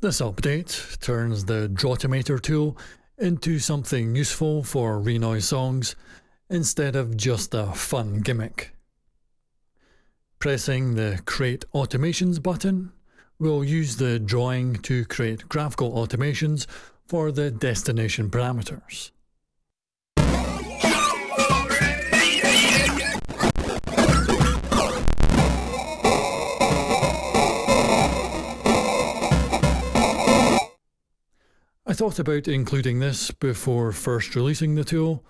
This update turns the Drawtomator tool into something useful for Renoise songs instead of just a fun gimmick. Pressing the Create Automations button will use the drawing to create graphical automations for the destination parameters. Thought about including this before first releasing the tool,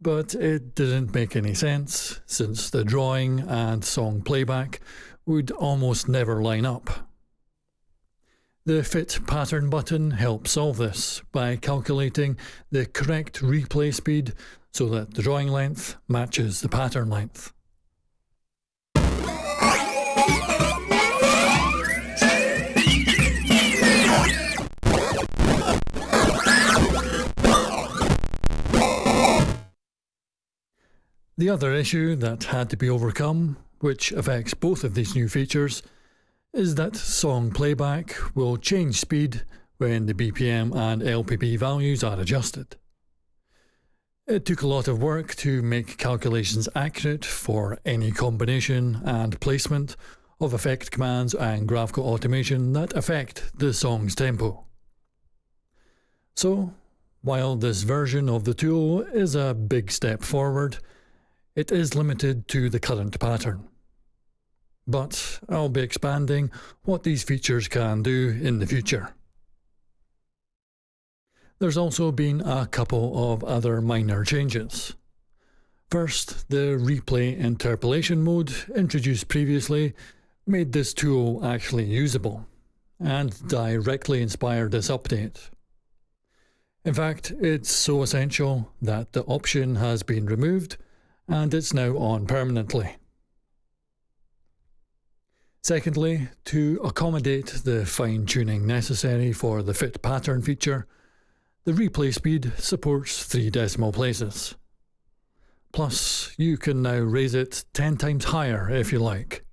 but it didn't make any sense since the drawing and song playback would almost never line up. The Fit Pattern button helps solve this by calculating the correct replay speed so that the drawing length matches the pattern length. The other issue that had to be overcome, which affects both of these new features, is that song playback will change speed when the BPM and LPB values are adjusted. It took a lot of work to make calculations accurate for any combination and placement of effect commands and graphical automation that affect the song's tempo. So, while this version of the tool is a big step forward, it is limited to the current pattern. But I'll be expanding what these features can do in the future. There's also been a couple of other minor changes. First, the replay interpolation mode introduced previously made this tool actually usable and directly inspired this update. In fact, it's so essential that the option has been removed and it's now on permanently. Secondly, to accommodate the fine tuning necessary for the fit pattern feature, the replay speed supports 3 decimal places. Plus, you can now raise it 10 times higher if you like.